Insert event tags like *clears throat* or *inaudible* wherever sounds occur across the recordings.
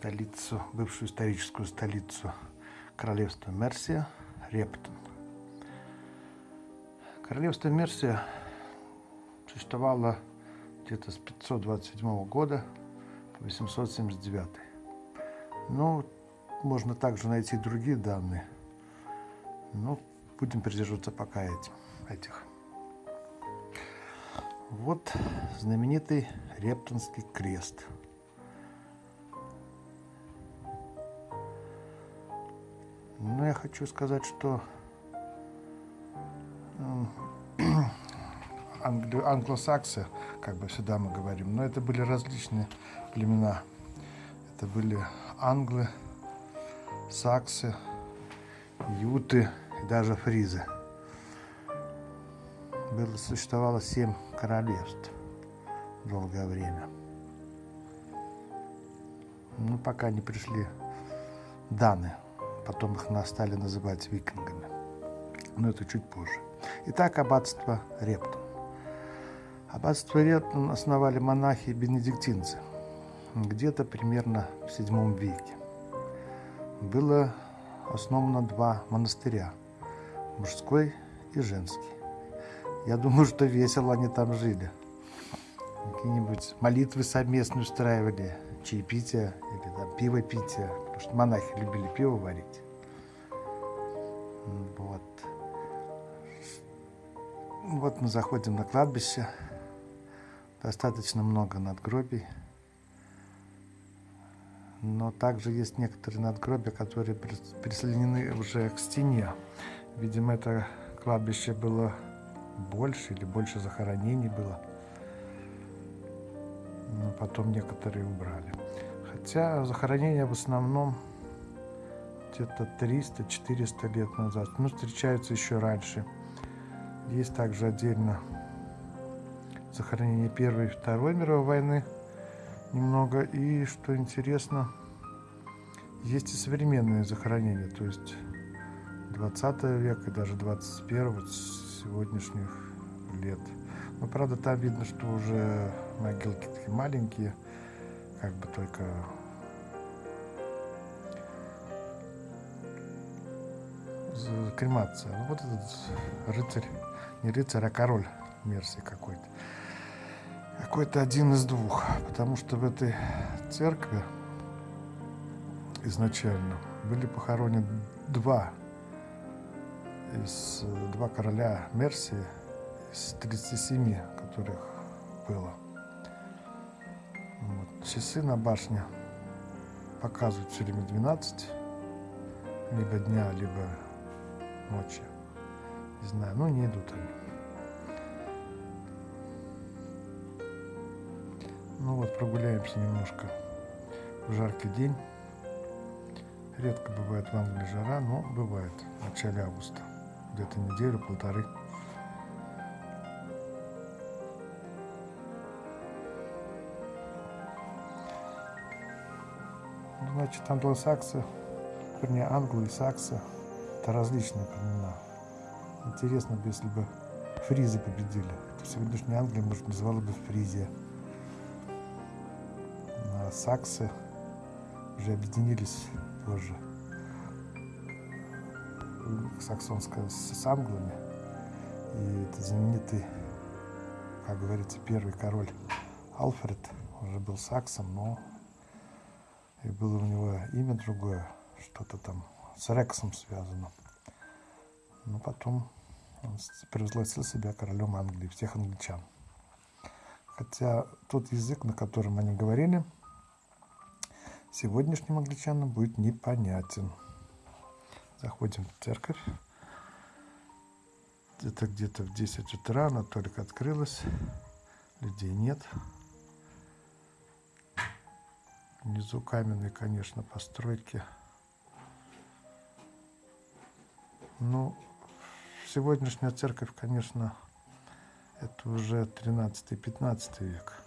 столицу, бывшую историческую столицу королевства Мерсия, Рептон. Королевство Мерсия существовало где-то с 527 года по 879. Ну, можно также найти другие данные, но будем придерживаться пока этим, этих. Вот знаменитый Рептонский крест. Но ну, я хочу сказать, что *clears throat* англосаксы, как бы всегда мы говорим, но это были различные племена. Это были англы, саксы, юты и даже фризы. Было, существовало семь королевств долгое время. Ну, пока не пришли даны. Потом их стали называть викингами. Но это чуть позже. Итак, аббатство Рептон. Аббатство Рептон основали монахи-бенедиктинцы где-то примерно в VII веке. Было основано два монастыря – мужской и женский. Я думаю, что весело они там жили. Какие-нибудь молитвы совместные устраивали, чаепитие или там пивопитие, потому что монахи любили пиво варить. Вот. Вот мы заходим на кладбище. Достаточно много надгробий. Но также есть некоторые надгробия, которые прислонены уже к стене. Видимо, это кладбище было больше или больше захоронений было. Но потом некоторые убрали. Хотя захоронения в основном где-то 300-400 лет назад. Ну, встречаются еще раньше. Есть также отдельно захоронение Первой и Второй мировой войны немного. И, что интересно, есть и современные захоронения, то есть 20 века и даже 21 вот сегодняшних лет. Но, правда, там видно, что уже могилки такие маленькие, как бы только кремация. Ну, вот этот рыцарь, не рыцарь, а король Мерсии какой-то. Какой-то один из двух, потому что в этой церкви изначально были похоронены два из два короля Мерсии из 37, которых было. Вот. Часы на башне показывают все время 12, либо дня, либо ночи. Не знаю, ну не идут они. Ну вот, прогуляемся немножко в жаркий день. Редко бывает в Англии жара, но бывает в начале августа. Где-то неделю-полторы. Значит, англосаксы, вернее, англы и саксы это различные племена. Интересно бы, если бы фризы победили. В сегодняшней Англии, может, называла бы Фризия. А саксы уже объединились позже. Саксонская с англами. И это знаменитый, как говорится, первый король Алфред уже был саксом, но и было у него имя другое, что-то там с Рексом связано. Но потом он превозгласил себя королем Англии, всех англичан. Хотя тот язык, на котором они говорили, сегодняшним англичанам будет непонятен. Заходим в церковь. Это где-то в 10 утра, она только открылась. Людей нет. Внизу каменные, конечно, постройки. Ну, сегодняшняя церковь, конечно, это уже 13-15 век.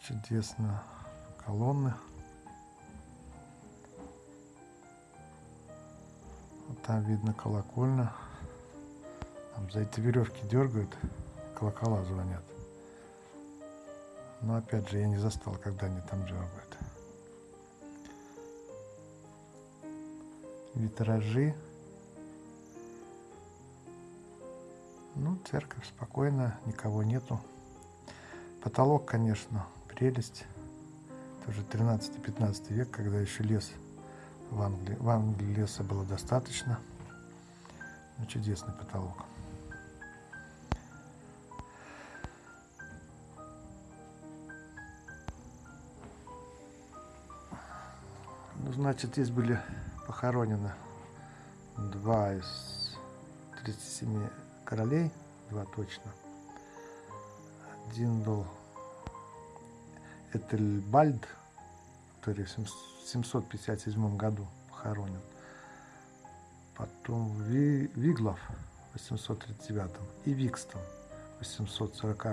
Чудесно. Колонны. Вот там видно колокольня. Там за эти веревки дергают, колокола звонят. Но опять же, я не застал, когда они там дергают. Витражи. Ну, церковь спокойно, никого нету. Потолок, конечно, прелесть. Тоже 13-15 век, когда еще лес в Англии. В Англии леса было достаточно. Ну, чудесный потолок. Значит, здесь были похоронены два из 37 королей, два точно. Один был Этельбальд, который в 757 году похоронен. Потом Ви, Виглов в 839 и Викстон в 840.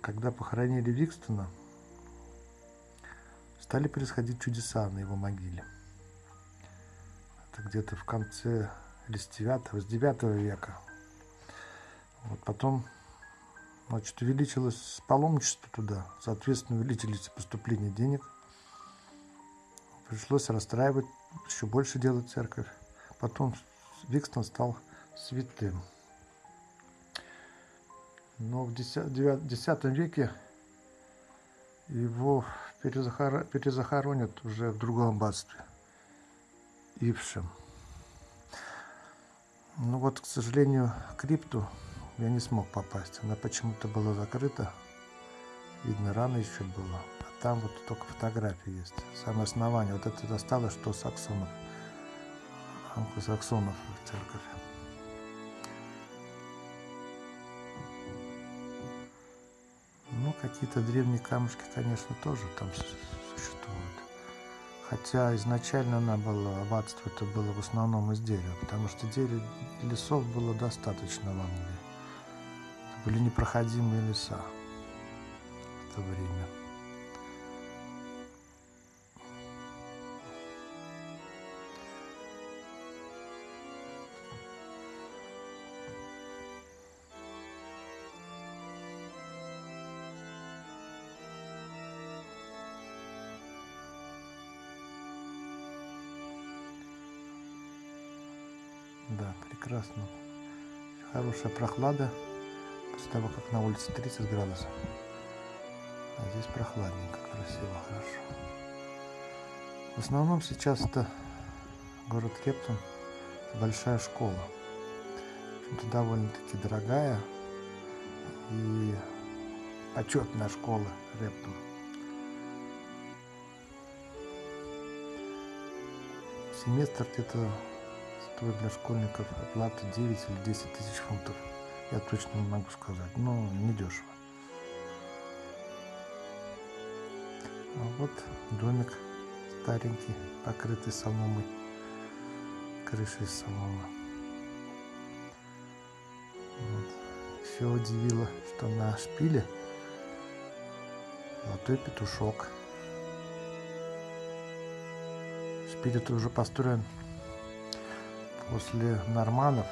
Когда похоронили Викстона, стали происходить чудеса на его могиле. Это где-то в конце или с 9, с 9 века. Вот потом значит, увеличилось паломничество туда, соответственно, увеличились поступления денег. Пришлось расстраивать, еще больше делать церковь. Потом Викстон стал святым. Но в X веке его перезахоронят уже в другом аббатстве, Ившем. Ну вот, к сожалению, крипту я не смог попасть. Она почему-то была закрыта. Видно, рано еще было. А там вот только фотографии есть. Самое основание. Вот это осталось, что саксонов. Англосаксонов в церковь. Какие-то древние камушки, конечно, тоже там существуют. Хотя изначально она была, аббатство это было в основном из дерева, потому что дерева, лесов было достаточно в Англии. Это были непроходимые леса в то время. Прекрасно. Хорошая прохлада после того, как на улице 30 градусов. А здесь прохладненько, красиво, хорошо. В основном сейчас это город Кептон, большая школа. Это довольно-таки дорогая и почетная школа Рептон. Семестр где-то стоит для школьников оплата 9 или 10 тысяч фунтов. Я точно не могу сказать, но не дешево. А вот домик старенький, покрытый соломой, крышей соломы. Вот. Еще удивило, что на шпиле золотой петушок. Шпиль это уже построен после норманов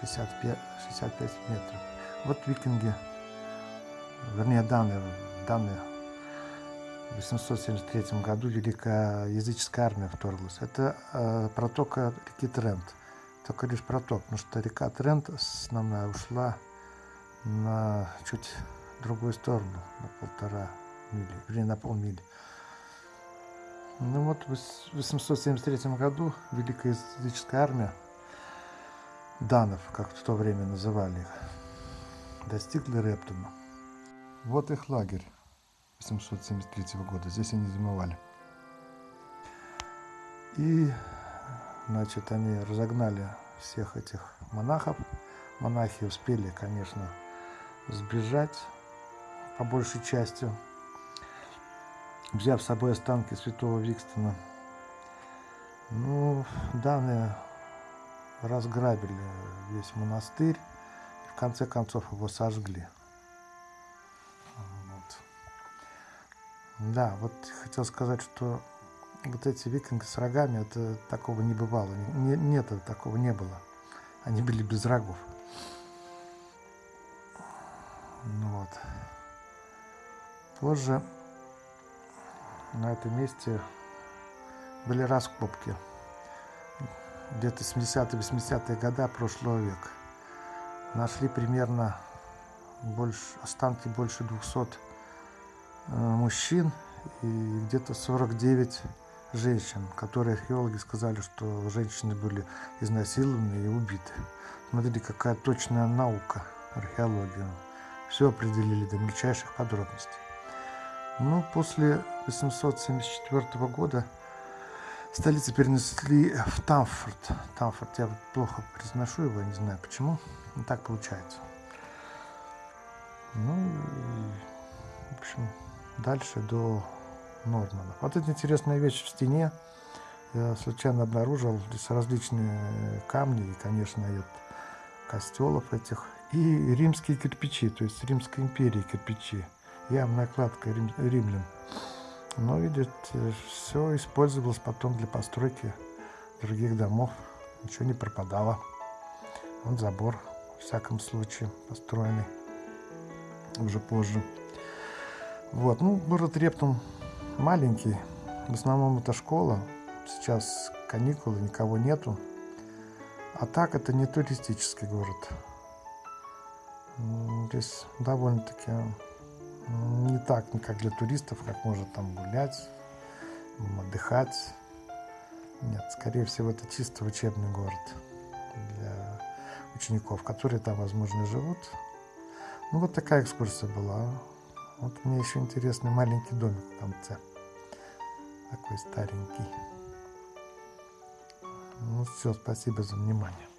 65, 65 метров. Вот викинги, вернее данные, данные в 873 году Великая языческая армия вторглась. Это э, протока реки Трент. Только лишь проток, потому что река Трент основная ушла на чуть другую сторону, на полтора мили, вернее на полмили. Ну вот в 873 году Великая языческая армия данов, как в то время называли их, достигли Рептона. Вот их лагерь 873 года. Здесь они зимовали. И, значит, они разогнали всех этих монахов. Монахи успели, конечно, сбежать по большей части взяв с собой останки святого Викстона. Ну, данные разграбили весь монастырь и в конце концов его сожгли. Вот. Да, вот хотел сказать, что вот эти викинги с рогами, это такого не бывало. Не, нет, такого не было. Они были без рогов. Ну вот. Позже на этом месте были раскопки. Где-то 70-80-е годы прошлого века. Нашли примерно больше, останки больше 200 э, мужчин и где-то 49 женщин, которые археологи сказали, что женщины были изнасилованы и убиты. Смотрите, какая точная наука, археология. Все определили до мельчайших подробностей. Ну, после 874 года столицу перенесли в Тамфорд. Тамфорд, я плохо произношу его, не знаю почему, но так получается. Ну и, в общем, дальше до Нормана. Вот эта интересная вещь в стене. Я случайно обнаружил здесь различные камни и, конечно, и костелов этих. И римские кирпичи, то есть Римской империи кирпичи. Явная кладка рим, римлян. Но, видите, все использовалось потом для постройки других домов. Ничего не пропадало. Вот забор, в всяком случае, построенный уже позже. Вот, ну, город Рептум маленький. В основном это школа. Сейчас каникулы, никого нету. А так это не туристический город. Здесь довольно-таки не так, как для туристов, как можно там гулять, отдыхать. Нет, скорее всего, это чисто учебный город для учеников, которые там, возможно, живут. Ну, вот такая экскурсия была. Вот мне еще интересный маленький домик в конце. Такой старенький. Ну все, спасибо за внимание.